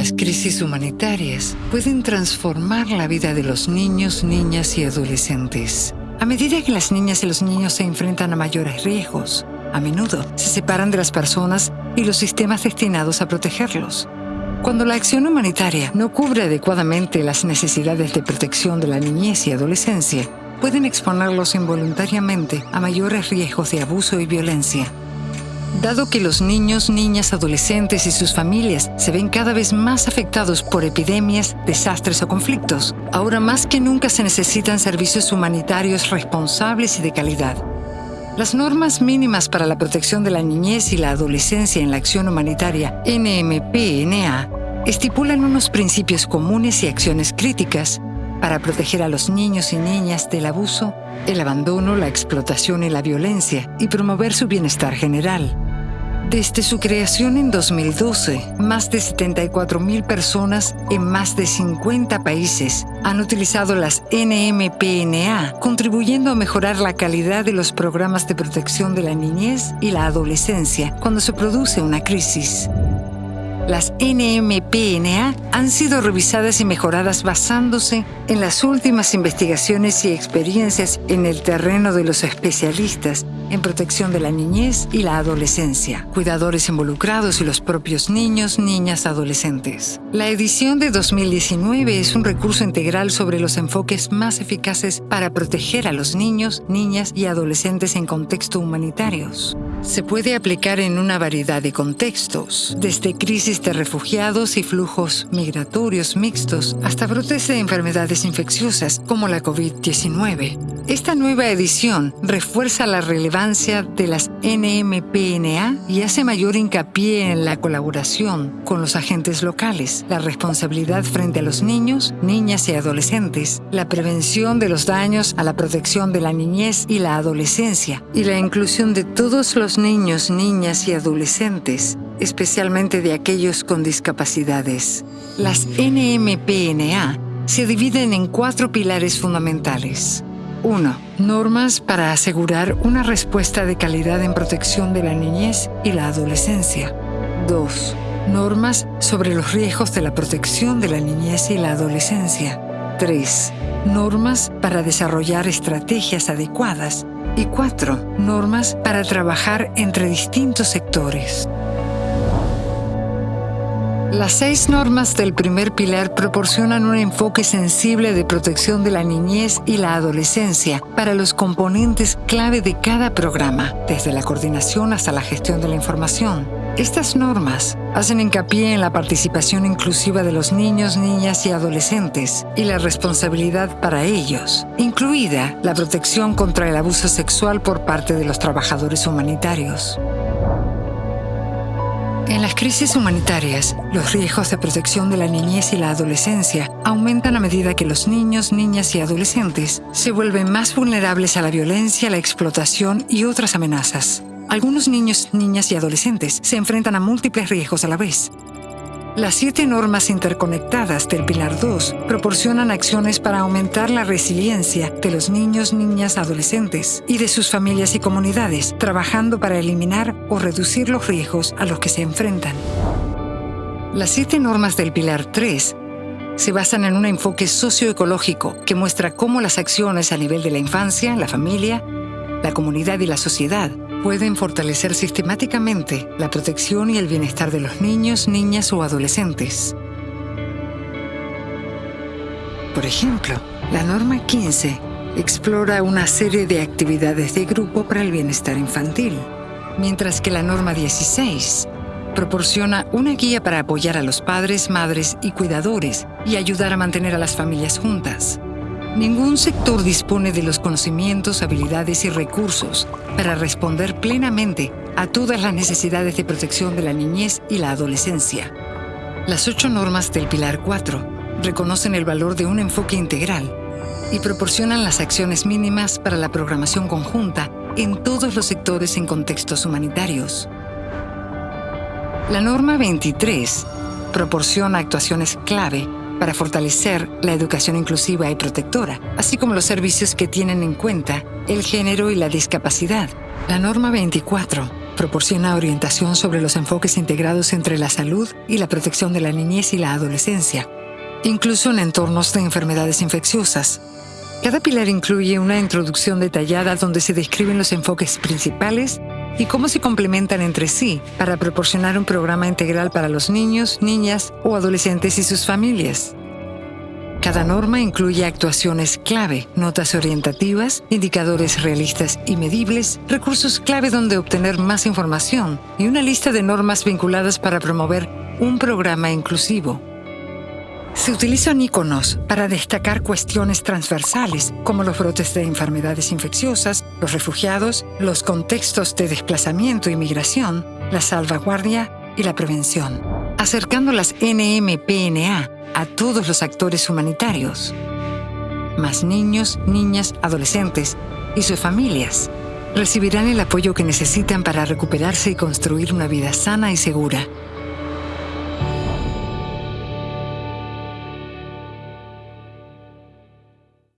Las crisis humanitarias pueden transformar la vida de los niños, niñas y adolescentes. A medida que las niñas y los niños se enfrentan a mayores riesgos, a menudo se separan de las personas y los sistemas destinados a protegerlos. Cuando la acción humanitaria no cubre adecuadamente las necesidades de protección de la niñez y adolescencia, pueden exponerlos involuntariamente a mayores riesgos de abuso y violencia. Dado que los niños, niñas, adolescentes y sus familias se ven cada vez más afectados por epidemias, desastres o conflictos, ahora más que nunca se necesitan servicios humanitarios responsables y de calidad. Las normas mínimas para la protección de la niñez y la adolescencia en la acción humanitaria NMPNA estipulan unos principios comunes y acciones críticas para proteger a los niños y niñas del abuso, el abandono, la explotación y la violencia y promover su bienestar general. Desde su creación en 2012, más de 74.000 personas en más de 50 países han utilizado las NMPNA, contribuyendo a mejorar la calidad de los programas de protección de la niñez y la adolescencia cuando se produce una crisis. Las NMPNA han sido revisadas y mejoradas basándose en las últimas investigaciones y experiencias en el terreno de los especialistas en protección de la niñez y la adolescencia, cuidadores involucrados y los propios niños, niñas, adolescentes. La edición de 2019 es un recurso integral sobre los enfoques más eficaces para proteger a los niños, niñas y adolescentes en contextos humanitarios. Se puede aplicar en una variedad de contextos, desde crisis de refugiados y flujos migratorios mixtos hasta brotes de enfermedades infecciosas como la COVID-19. Esta nueva edición refuerza la relevancia de las NMPNA y hace mayor hincapié en la colaboración con los agentes locales, la responsabilidad frente a los niños, niñas y adolescentes, la prevención de los daños a la protección de la niñez y la adolescencia y la inclusión de todos los niños, niñas y adolescentes, especialmente de aquellos con discapacidades. Las NMPNA se dividen en cuatro pilares fundamentales. 1. Normas para asegurar una respuesta de calidad en protección de la niñez y la adolescencia. 2. Normas sobre los riesgos de la protección de la niñez y la adolescencia. 3. Normas para desarrollar estrategias adecuadas y cuatro, normas para trabajar entre distintos sectores. Las seis normas del primer pilar proporcionan un enfoque sensible de protección de la niñez y la adolescencia para los componentes clave de cada programa, desde la coordinación hasta la gestión de la información. Estas normas hacen hincapié en la participación inclusiva de los niños, niñas y adolescentes y la responsabilidad para ellos, incluida la protección contra el abuso sexual por parte de los trabajadores humanitarios. En las crisis humanitarias, los riesgos de protección de la niñez y la adolescencia aumentan a medida que los niños, niñas y adolescentes se vuelven más vulnerables a la violencia, la explotación y otras amenazas. Algunos niños, niñas y adolescentes se enfrentan a múltiples riesgos a la vez. Las siete normas interconectadas del Pilar 2 proporcionan acciones para aumentar la resiliencia de los niños, niñas, adolescentes y de sus familias y comunidades, trabajando para eliminar o reducir los riesgos a los que se enfrentan. Las siete normas del Pilar 3 se basan en un enfoque socioecológico que muestra cómo las acciones a nivel de la infancia, la familia, la comunidad y la sociedad pueden fortalecer sistemáticamente la protección y el bienestar de los niños, niñas o adolescentes. Por ejemplo, la norma 15 explora una serie de actividades de grupo para el bienestar infantil, mientras que la norma 16 proporciona una guía para apoyar a los padres, madres y cuidadores y ayudar a mantener a las familias juntas. Ningún sector dispone de los conocimientos, habilidades y recursos para responder plenamente a todas las necesidades de protección de la niñez y la adolescencia. Las ocho normas del Pilar 4 reconocen el valor de un enfoque integral y proporcionan las acciones mínimas para la programación conjunta en todos los sectores en contextos humanitarios. La norma 23 proporciona actuaciones clave para fortalecer la educación inclusiva y protectora, así como los servicios que tienen en cuenta el género y la discapacidad. La norma 24 proporciona orientación sobre los enfoques integrados entre la salud y la protección de la niñez y la adolescencia, incluso en entornos de enfermedades infecciosas. Cada pilar incluye una introducción detallada donde se describen los enfoques principales y cómo se complementan entre sí para proporcionar un programa integral para los niños, niñas o adolescentes y sus familias. Cada norma incluye actuaciones clave, notas orientativas, indicadores realistas y medibles, recursos clave donde obtener más información y una lista de normas vinculadas para promover un programa inclusivo. Se utilizan iconos para destacar cuestiones transversales como los brotes de enfermedades infecciosas, los refugiados, los contextos de desplazamiento y migración, la salvaguardia y la prevención, acercando las NMPNA a todos los actores humanitarios, más niños, niñas, adolescentes y sus familias recibirán el apoyo que necesitan para recuperarse y construir una vida sana y segura